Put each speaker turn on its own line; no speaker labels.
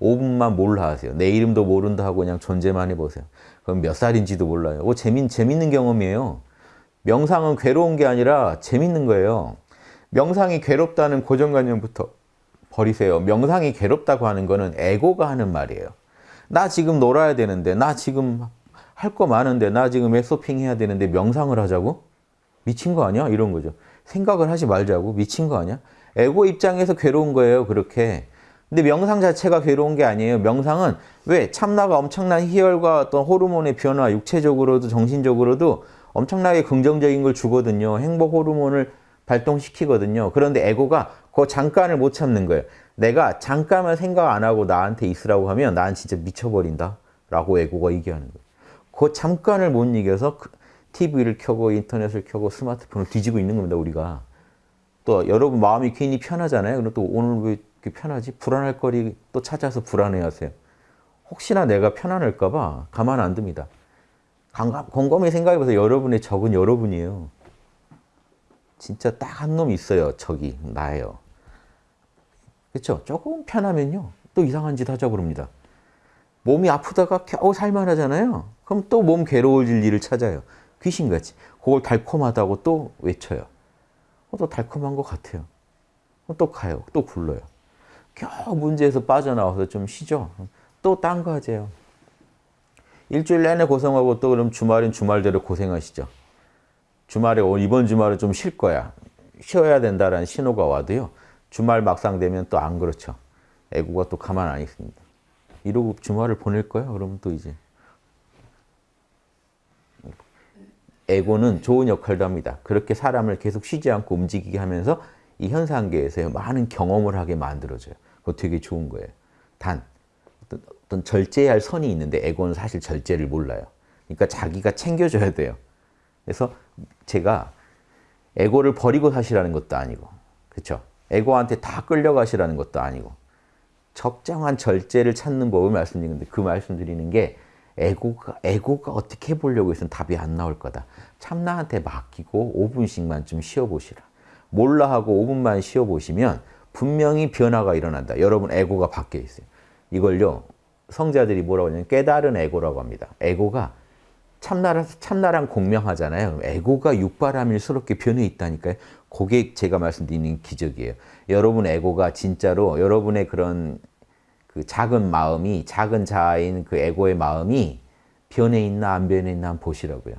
5분만 몰라 하세요. 내 이름도 모른다 하고 그냥 존재만 해보세요. 그럼 몇 살인지도 몰라요. 오, 재밌, 재밌는 경험이에요. 명상은 괴로운 게 아니라 재밌는 거예요. 명상이 괴롭다는 고정관념부터 버리세요. 명상이 괴롭다고 하는 거는 에고가 하는 말이에요. 나 지금 놀아야 되는데, 나 지금 할 거 많은데, 나 지금 에소핑 해야 되는데 명상을 하자고? 미친 거 아니야? 이런 거죠. 생각을 하지 말자고? 미친 거 아니야? 에고 입장에서 괴로운 거예요, 그렇게. 근데 명상 자체가 괴로운 게 아니에요. 명상은 왜? 참나가 엄청난 희열과 어떤 호르몬의 변화, 육체적으로도 정신적으로도 엄청나게 긍정적인 걸 주거든요. 행복 호르몬을 발동시키거든요. 그런데 에고가 그 잠깐을 못 참는 거예요. 내가 잠깐만 생각 안 하고 나한테 있으라고 하면 난 진짜 미쳐버린다. 라고 에고가 얘기하는 거예요. 그 잠깐을 못 이겨서 TV를 켜고 인터넷을 켜고 스마트폰을 뒤지고 있는 겁니다. 우리가. 또 여러분 마음이 괜히 편하잖아요. 그럼 또 오늘 왜 편하지? 불안할 거리 또 찾아서 불안해하세요. 혹시나 내가 편안할까 봐 가만 안 둡니다. 곰곰이 생각해보세요. 여러분의 적은 여러분이에요. 진짜 딱 한 놈 있어요. 적이 나예요. 그렇죠? 조금 편하면요. 또 이상한 짓 하자 그럽니다. 몸이 아프다가 겨우 살만하잖아요. 그럼 또 몸 괴로워질 일을 찾아요. 귀신같이. 그걸 달콤하다고 또 외쳐요. 어, 또 달콤한 것 같아요. 어, 또 가요. 또 굴러요. 겨우 문제에서 빠져나와서 좀 쉬죠. 또 딴 거 하세요. 일주일 내내 고생하고 또 그럼 주말엔 주말대로 고생하시죠. 주말에 이번 주말은 좀쉴 거야. 쉬어야 된다라는 신호가 와도요. 주말 막상 되면 또 안 그렇죠. 애고가 또 가만 안 있습니다. 이러고 주말을 보낼 거야? 그러면 또 이제 에고는 좋은 역할도 합니다. 그렇게 사람을 계속 쉬지 않고 움직이게 하면서 이 현상계에서 많은 경험을 하게 만들어줘요. 그거 되게 좋은 거예요. 단 어떤, 어떤 절제해야 할 선이 있는데 에고는 사실 절제를 몰라요. 그러니까 자기가 챙겨줘야 돼요. 그래서 제가 에고를 버리고 사시라는 것도 아니고 그렇죠? 에고한테 다 끌려가시라는 것도 아니고 적정한 절제를 찾는 법을 말씀드리는데 그 말씀드리는 게 에고가, 에고가 어떻게 해보려고 해서는 답이 안 나올 거다. 참나한테 맡기고 5분씩만 좀 쉬어보시라. 몰라 하고 5분만 쉬어보시면 분명히 변화가 일어난다. 여러분 에고가 바뀌어 있어요. 이걸요 성자들이 뭐라고 하냐면 깨달은 에고라고 합니다. 에고가 참나라, 참나랑 공명하잖아요. 에고가 육바라밀스럽게 변해 있다니까요. 그게 제가 말씀드리는 기적이에요. 여러분 에고가 진짜로 여러분의 그런 그 작은 마음이 작은 자아인 그 에고의 마음이 변해 있나 안 변해 있나 보시라고요.